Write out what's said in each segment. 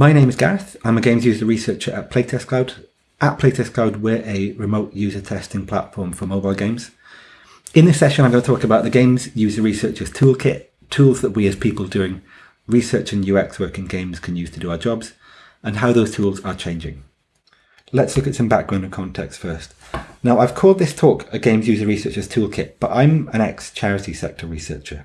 My name is Gareth. I'm a games user researcher at Playtest Cloud. At Playtest Cloud, we're a remote user testing platform for mobile games. In this session, I'm going to talk about the Games User Researchers Toolkit, tools that we as people doing research and UX work in games can use to do our jobs, and how those tools are changing. Let's look at some background and context first. Now, I've called this talk a Games User Researchers Toolkit, but I'm an ex-charity sector researcher.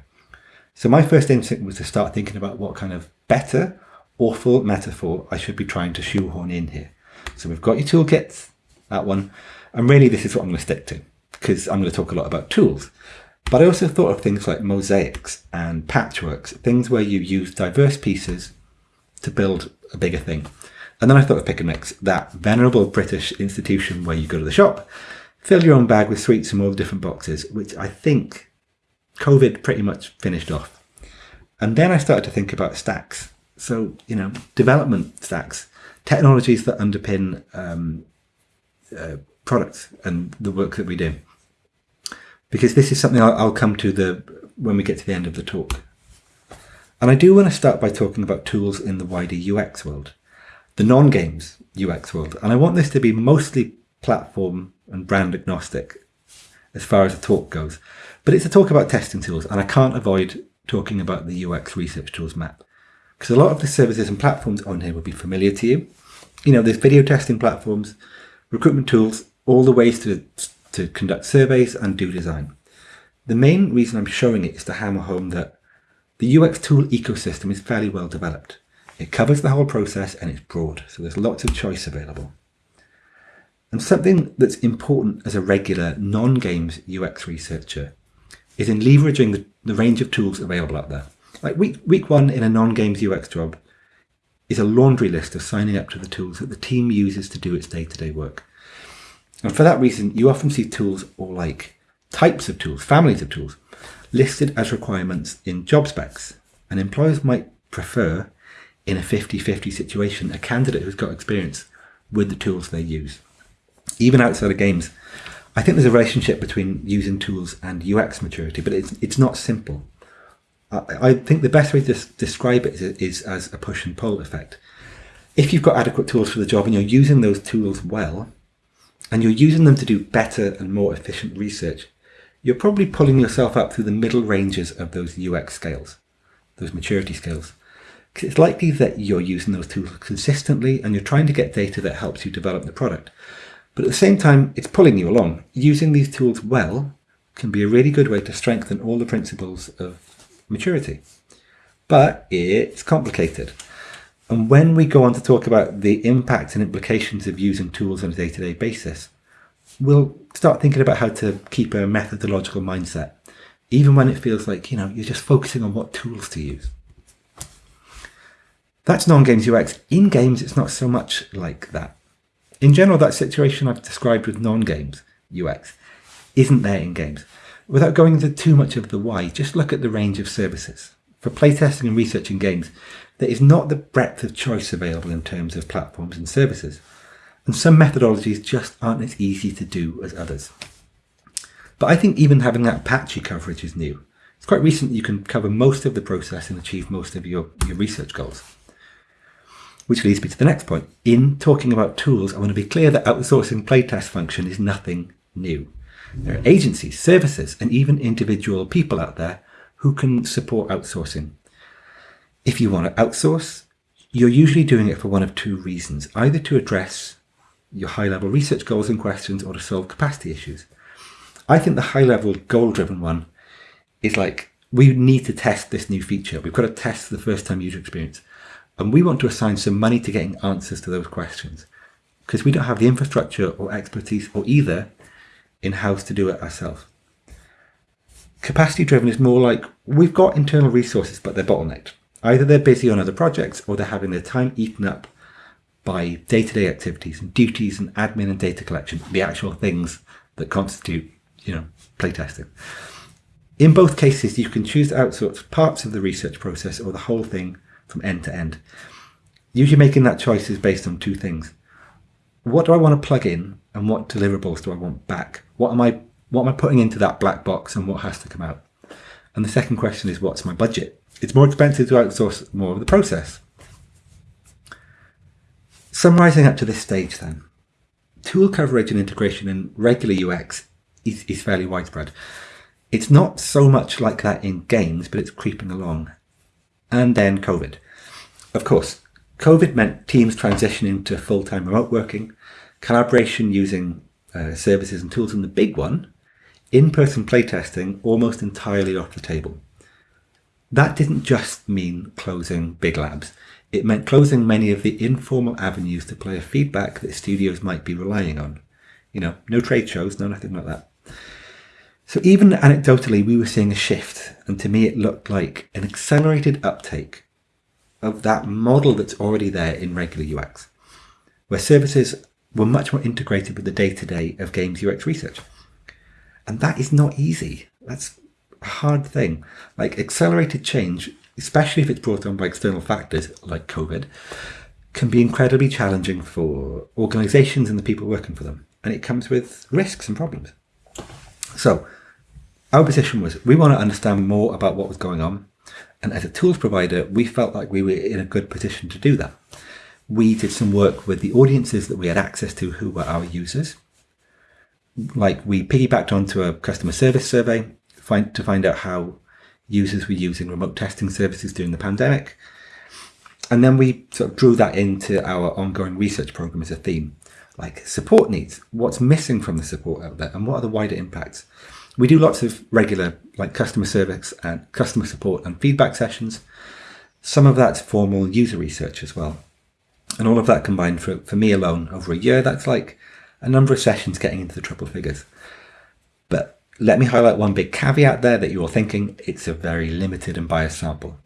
So my first instinct was to start thinking about what kind of better, awful metaphor I should be trying to shoehorn in here. So we've got your toolkits, that one, and really this is what I'm going to stick to, because I'm going to talk a lot about tools. But I also thought of things like mosaics and patchworks, things where you use diverse pieces to build a bigger thing. And then I thought of Pick and Mix, that venerable British institution where you go to the shop, fill your own bag with sweets from all the different boxes, which I think COVID pretty much finished off. And then I started to think about stacks. So, you know, development stacks, technologies that underpin um, uh, products and the work that we do because this is something I'll, I'll come to the when we get to the end of the talk. And I do want to start by talking about tools in the wider UX world, the non-games UX world. And I want this to be mostly platform and brand agnostic as far as the talk goes. But it's a talk about testing tools, and I can't avoid talking about the UX research tools map. Because a lot of the services and platforms on here will be familiar to you. You know, there's video testing platforms, recruitment tools, all the ways to to conduct surveys and do design. The main reason I'm showing it is to hammer home that the UX tool ecosystem is fairly well developed. It covers the whole process and it's broad, so there's lots of choice available. And something that's important as a regular non-games UX researcher is in leveraging the, the range of tools available out there. Like week, week one in a non-games UX job is a laundry list of signing up to the tools that the team uses to do its day-to-day -day work. And for that reason, you often see tools or like types of tools, families of tools, listed as requirements in job specs. And employers might prefer, in a 50-50 situation, a candidate who's got experience with the tools they use. Even outside of games, I think there's a relationship between using tools and UX maturity, but it's, it's not simple. I, think the best way to describe it is, is as a push and pull effect. If you've got adequate tools for the job and you're using those tools well, and you're using them to do better and more efficient research, you're probably pulling yourself up through the middle ranges of those UX scales, those maturity scales. It's likely that you're using those tools consistently and you're trying to get data that helps you develop the product. But at the same time, it's pulling you along. Using these tools well can be a really good way to strengthen all the principles of maturity. But it's complicated. And when we go on to talk about the impact and implications of using tools on a day-to-day -day basis, we'll start thinking about how to keep a methodological mindset, even when it feels like, you know, you're just focusing on what tools to use. That's non-games UX. In games, it's not so much like that. In general, that situation I've described with non-games UX isn't there in games. Without going into too much of the why, just look at the range of services. For playtesting and research in games, there is not the breadth of choice available in terms of platforms and services, and some methodologies just aren't as easy to do as others. But I think even having that patchy coverage is new. It's quite recent you can cover most of the process and achieve most of your, your research goals. Which leads me to the next point. In talking about tools, I want to be clear that outsourcing playtest function is nothing new. There are agencies, services, and even individual people out there who can support outsourcing. If you want to outsource, you're usually doing it for one of two reasons, either to address your high-level research goals and questions or to solve capacity issues. I think the high-level goal-driven one is like, we need to test this new feature. We've got to test the first-time user experience. And we want to assign some money to getting answers to those questions because we don't have the infrastructure or expertise or either in-house to do it ourselves. Capacity driven is more like we've got internal resources, but they're bottlenecked. Either they're busy on other projects or they're having their time eaten up by day-to-day -day activities and duties and admin and data collection, the actual things that constitute, you know, playtesting. In both cases, you can choose to outsource parts of the research process or the whole thing from end to end. Usually making that choice is based on two things. What do I want to plug in and what deliverables do I want back? What am I what am I putting into that black box and what has to come out? And the second question is what's my budget? it's more expensive to outsource more of the process. Summarising up to this stage then, tool coverage and integration in regular UX is, is fairly widespread. It's not so much like that in games, but it's creeping along. And then COVID. Of course, COVID meant teams transitioning to full-time remote working, collaboration using uh, services and tools, and the big one, in-person playtesting almost entirely off the table. That didn't just mean closing big labs. It meant closing many of the informal avenues to player feedback that studios might be relying on. You know, no trade shows, no nothing like that. So even anecdotally, we were seeing a shift, and to me it looked like an accelerated uptake of that model that's already there in regular UX, where services were much more integrated with the day-to-day -day of games UX research. And that is not easy. That's a hard thing. Like accelerated change, especially if it's brought on by external factors like COVID, can be incredibly challenging for organizations and the people working for them. And it comes with risks and problems. So our position was we want to understand more about what was going on. And as a tools provider, we felt like we were in a good position to do that. We did some work with the audiences that we had access to who were our users. Like we piggybacked onto a customer service survey find, to find out how users were using remote testing services during the pandemic. And then we sort of drew that into our ongoing research program as a theme, like support needs, what's missing from the support out there, and what are the wider impacts. We do lots of regular like customer service and customer support and feedback sessions. Some of that's formal user research as well. And all of that combined for, for me alone over a year, that's like a number of sessions getting into the triple figures. But let me highlight one big caveat there that you're thinking it's a very limited and biased sample.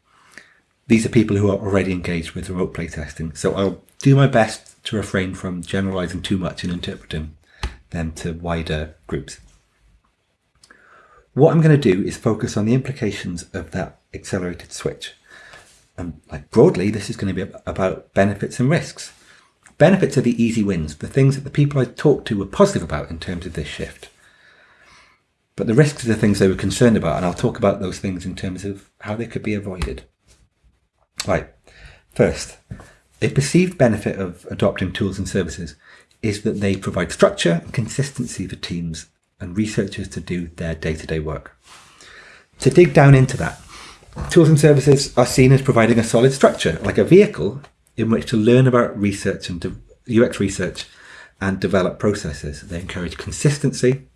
These are people who are already engaged with remote playtesting, so I'll do my best to refrain from generalizing too much and interpreting them to wider groups. What I'm going to do is focus on the implications of that accelerated switch. And like broadly, this is going to be about benefits and risks. Benefits are the easy wins, the things that the people I talked to were positive about in terms of this shift. But the risks are the things they were concerned about, and I'll talk about those things in terms of how they could be avoided. Right, first, a perceived benefit of adopting tools and services is that they provide structure and consistency for teams and researchers to do their day-to-day -day work. To dig down into that, tools and services are seen as providing a solid structure, like a vehicle in which to learn about research and UX research and develop processes. They encourage consistency,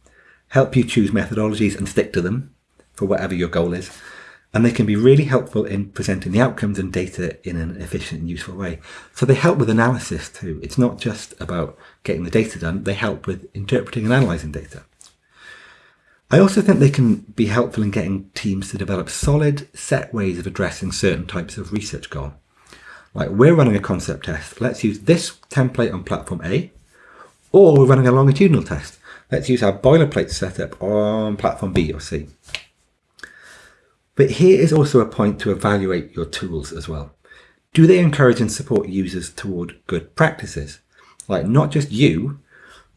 help you choose methodologies and stick to them for whatever your goal is, and they can be really helpful in presenting the outcomes and data in an efficient and useful way. So they help with analysis too. It's not just about getting the data done, they help with interpreting and analysing data. I also think they can be helpful in getting teams to develop solid, set ways of addressing certain types of research goal. Like we're running a concept test, let's use this template on platform A, or we're running a longitudinal test, let's use our boilerplate setup on platform B or C. But here is also a point to evaluate your tools as well. Do they encourage and support users toward good practices? Like not just you,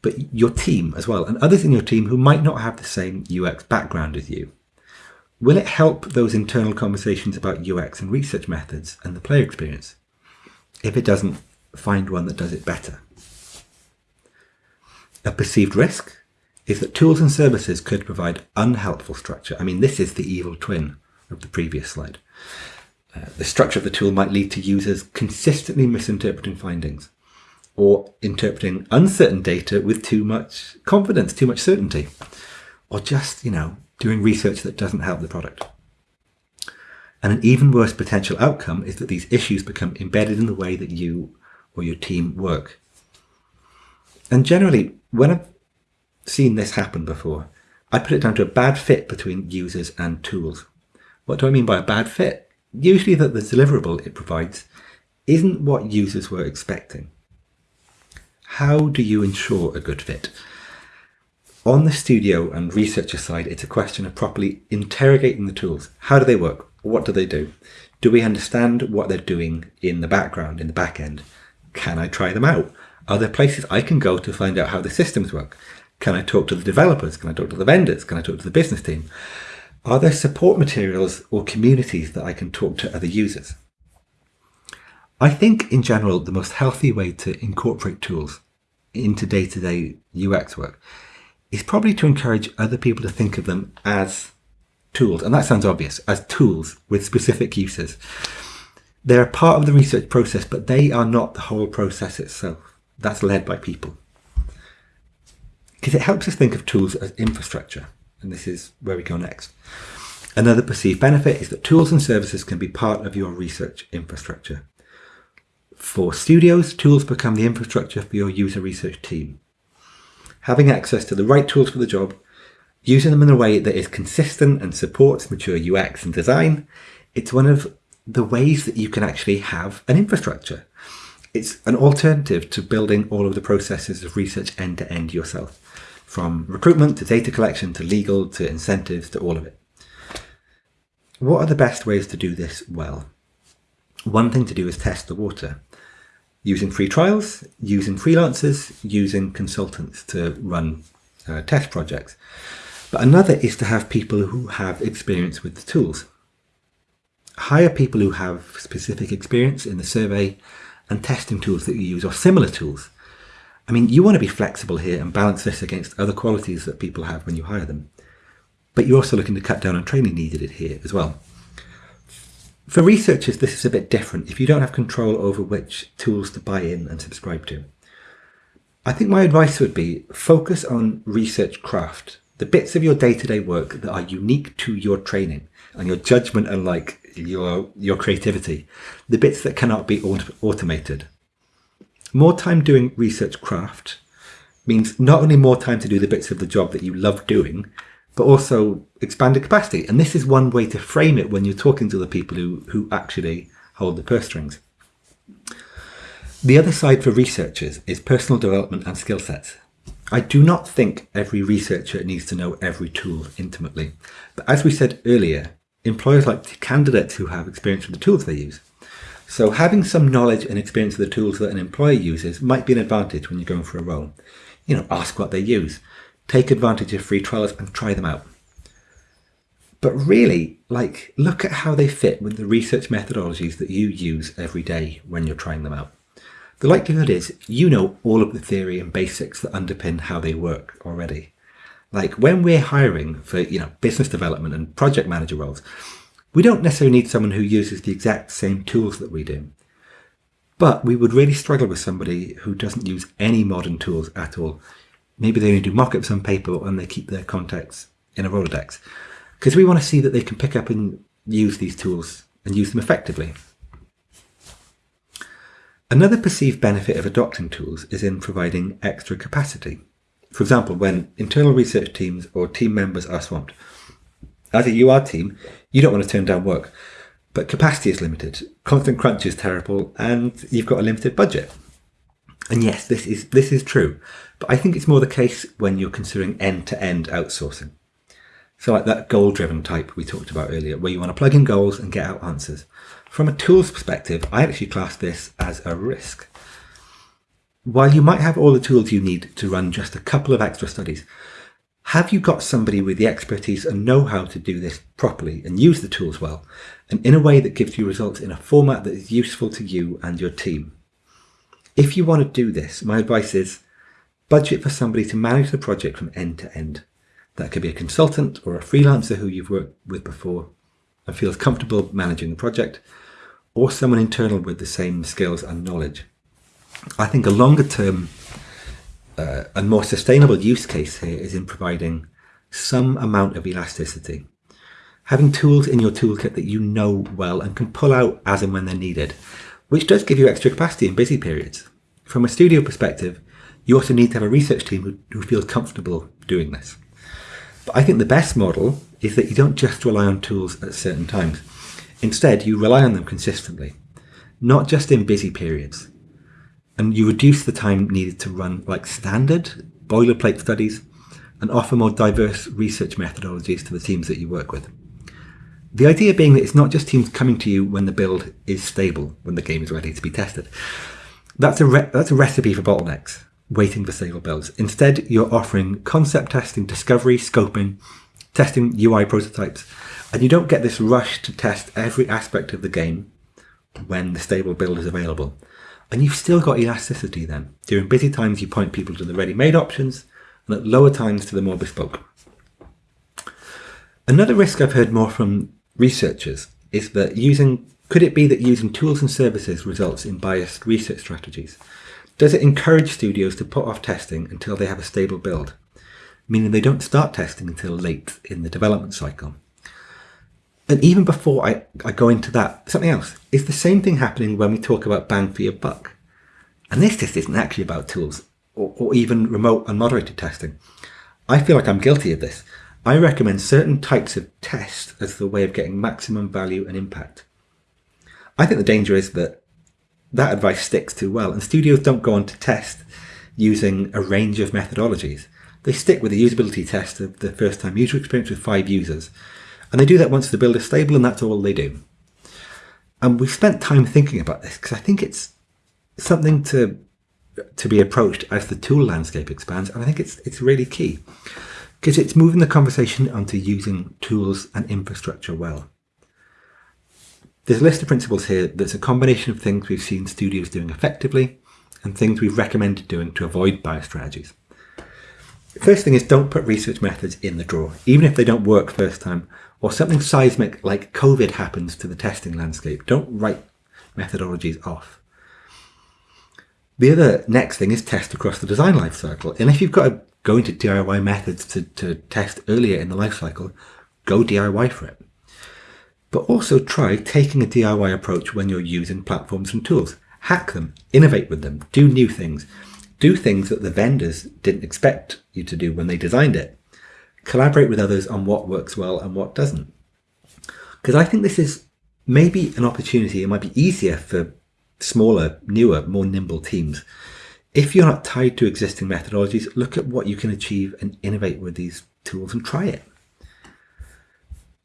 but your team as well, and others in your team who might not have the same UX background as you. Will it help those internal conversations about UX and research methods and the player experience? If it doesn't, find one that does it better. A perceived risk is that tools and services could provide unhelpful structure. I mean, this is the evil twin of the previous slide. Uh, the structure of the tool might lead to users consistently misinterpreting findings or interpreting uncertain data with too much confidence, too much certainty, or just, you know, doing research that doesn't help the product. And an even worse potential outcome is that these issues become embedded in the way that you or your team work. And generally, when I've seen this happen before, I put it down to a bad fit between users and tools. What do I mean by a bad fit? Usually that the deliverable it provides isn't what users were expecting. How do you ensure a good fit? On the studio and researcher side, it's a question of properly interrogating the tools. How do they work? What do they do? Do we understand what they're doing in the background, in the back end? Can I try them out? Are there places I can go to find out how the systems work? Can I talk to the developers? Can I talk to the vendors? Can I talk to the business team? Are there support materials or communities that I can talk to other users? I think in general, the most healthy way to incorporate tools into day to day UX work is probably to encourage other people to think of them as tools. And that sounds obvious as tools with specific uses. They're a part of the research process, but they are not the whole process itself. That's led by people. Because it helps us think of tools as infrastructure. And this is where we go next. Another perceived benefit is that tools and services can be part of your research infrastructure. For studios, tools become the infrastructure for your user research team. Having access to the right tools for the job, using them in a way that is consistent and supports mature UX and design, it's one of the ways that you can actually have an infrastructure. It's an alternative to building all of the processes of research end to end yourself, from recruitment to data collection to legal to incentives to all of it. What are the best ways to do this well? One thing to do is test the water using free trials, using freelancers, using consultants to run uh, test projects. But another is to have people who have experience with the tools. Hire people who have specific experience in the survey and testing tools that you use or similar tools. I mean, you want to be flexible here and balance this against other qualities that people have when you hire them. But you're also looking to cut down on training needed here as well. For researchers, this is a bit different if you don't have control over which tools to buy in and subscribe to. I think my advice would be focus on research craft, the bits of your day-to-day work that are unique to your training and your judgment and like your, your creativity, the bits that cannot be automated. More time doing research craft means not only more time to do the bits of the job that you love doing, but also expanded capacity. And this is one way to frame it when you're talking to the people who, who actually hold the purse strings. The other side for researchers is personal development and skill sets. I do not think every researcher needs to know every tool intimately. But as we said earlier, employers like candidates who have experience with the tools they use. So having some knowledge and experience of the tools that an employer uses might be an advantage when you're going for a role. You know, ask what they use take advantage of free trials and try them out. But really, like, look at how they fit with the research methodologies that you use every day when you're trying them out. The likelihood is you know all of the theory and basics that underpin how they work already. Like when we're hiring for, you know, business development and project manager roles, we don't necessarily need someone who uses the exact same tools that we do. But we would really struggle with somebody who doesn't use any modern tools at all maybe they only do mock-ups on paper and they keep their contacts in a Rolodex. Because we want to see that they can pick up and use these tools and use them effectively. Another perceived benefit of adopting tools is in providing extra capacity. For example, when internal research teams or team members are swamped. As a UR team, you don't want to turn down work, but capacity is limited, constant crunch is terrible, and you've got a limited budget. And yes, this is this is true, but I think it's more the case when you're considering end-to-end outsourcing. So like that goal-driven type we talked about earlier, where you want to plug in goals and get out answers. From a tools perspective, I actually class this as a risk. While you might have all the tools you need to run just a couple of extra studies, have you got somebody with the expertise and know-how to do this properly and use the tools well, and in a way that gives you results in a format that is useful to you and your team? If you want to do this, my advice is budget for somebody to manage the project from end to end. That could be a consultant or a freelancer who you've worked with before and feels comfortable managing the project, or someone internal with the same skills and knowledge. I think a longer term uh, and more sustainable use case here is in providing some amount of elasticity. Having tools in your toolkit that you know well and can pull out as and when they're needed which does give you extra capacity in busy periods. From a studio perspective, you also need to have a research team who, feels comfortable doing this. But I think the best model is that you don't just rely on tools at certain times. Instead, you rely on them consistently, not just in busy periods. And you reduce the time needed to run like standard boilerplate studies and offer more diverse research methodologies to the teams that you work with. The idea being that it's not just teams coming to you when the build is stable, when the game is ready to be tested. That's a, that's a recipe for bottlenecks, waiting for stable builds. Instead, you're offering concept testing, discovery, scoping, testing UI prototypes, and you don't get this rush to test every aspect of the game when the stable build is available. And you've still got elasticity then. During busy times, you point people to the ready-made options, and at lower times to the more bespoke. Another risk I've heard more from researchers is that using, could it be that using tools and services results in biased research strategies? Does it encourage studios to put off testing until they have a stable build, meaning they don't start testing until late in the development cycle? And even before I, I go into that, something else, is the same thing happening when we talk about bang for your buck. And this just isn't actually about tools or, or even remote unmoderated testing. I feel like I'm guilty of this. I recommend certain types of tests as the way of getting maximum value and impact. I think the danger is that that advice sticks too well and studios don't go on to test using a range of methodologies. They stick with the usability test of the first time user experience with five users and they do that once the build is stable and that's all they do. And we've spent time thinking about this because I think it's something to to be approached as the tool landscape expands. And I think it's it's really key because it's moving the conversation onto using tools and infrastructure well. There's a list of principles here that's a combination of things we've seen studios doing effectively and things we've recommended doing to avoid bias strategies. First thing is don't put research methods in the drawer, even if they don't work first time, or something seismic like COVID happens to the testing landscape. Don't write methodologies off. The other next thing is test across the design lifecycle. And if you've got to go into DIY methods to, to test earlier in the lifecycle, go DIY for it. But also try taking a DIY approach when you're using platforms and tools. Hack them, innovate with them, do new things. Do things that the vendors didn't expect you to do when they designed it. Collaborate with others on what works well and what doesn't. Because I think this is maybe an opportunity, it might be easier for smaller, newer, more nimble teams. If you're not tied to existing methodologies, look at what you can achieve and innovate with these tools and try it.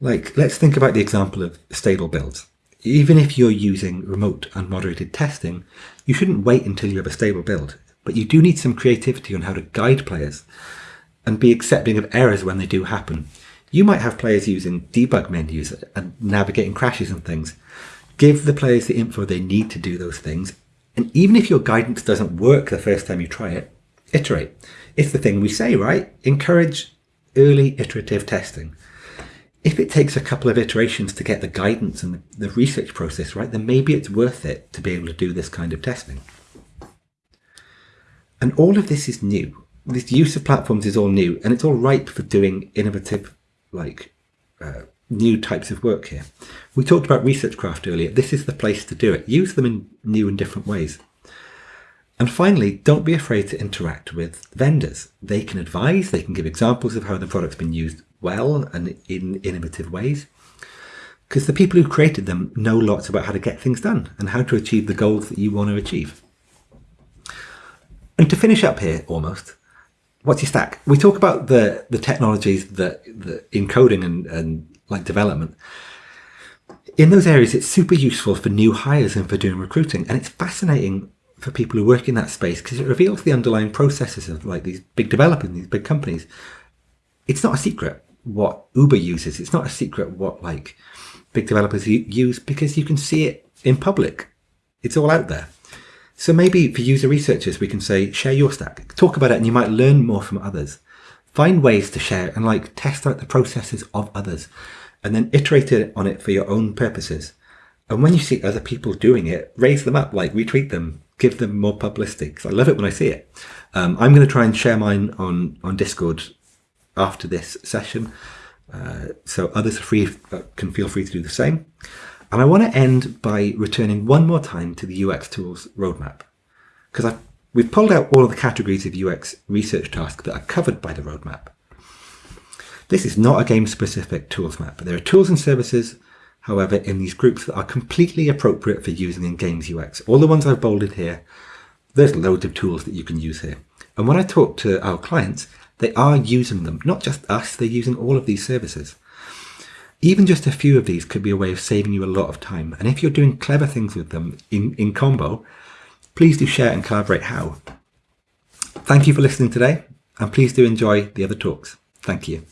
Like, let's think about the example of stable builds. Even if you're using remote unmoderated testing, you shouldn't wait until you have a stable build, but you do need some creativity on how to guide players and be accepting of errors when they do happen. You might have players using debug menus and navigating crashes and things, Give the players the info they need to do those things. And even if your guidance doesn't work the first time you try it, iterate. It's the thing we say, right? Encourage early iterative testing. If it takes a couple of iterations to get the guidance and the research process right, then maybe it's worth it to be able to do this kind of testing. And all of this is new. This use of platforms is all new and it's all ripe for doing innovative, like uh, new types of work here. We talked about research craft earlier. This is the place to do it. Use them in new and different ways. And finally, don't be afraid to interact with vendors. They can advise, they can give examples of how the product's been used well and in innovative ways. Because the people who created them know lots about how to get things done and how to achieve the goals that you want to achieve. And to finish up here, almost, what's your stack? We talk about the, the technologies that, that in coding and, and like development. In those areas, it's super useful for new hires and for doing recruiting. And it's fascinating for people who work in that space because it reveals the underlying processes of like these big developers, these big companies. It's not a secret what Uber uses. It's not a secret what like big developers use because you can see it in public. It's all out there. So maybe for user researchers, we can say, share your stack, talk about it, and you might learn more from others. Find ways to share and like test out the processes of others and then iterate on it for your own purposes. And when you see other people doing it, raise them up, like retweet them, give them more publicity. Because I love it when I see it. Um, I'm going to try and share mine on, on Discord after this session. Uh, so others free, uh, can feel free to do the same. And I want to end by returning one more time to the UX Tools roadmap. Because I, we've pulled out all of the categories of UX research tasks that are covered by the roadmap. This is not a game-specific tools map. but There are tools and services, however, in these groups that are completely appropriate for using in games UX. All the ones I've bolded here, there's loads of tools that you can use here. And when I talk to our clients, they are using them. Not just us, they're using all of these services. Even just a few of these could be a way of saving you a lot of time. And if you're doing clever things with them in, in combo, please do share and collaborate how. Thank you for listening today, and please do enjoy the other talks. Thank you.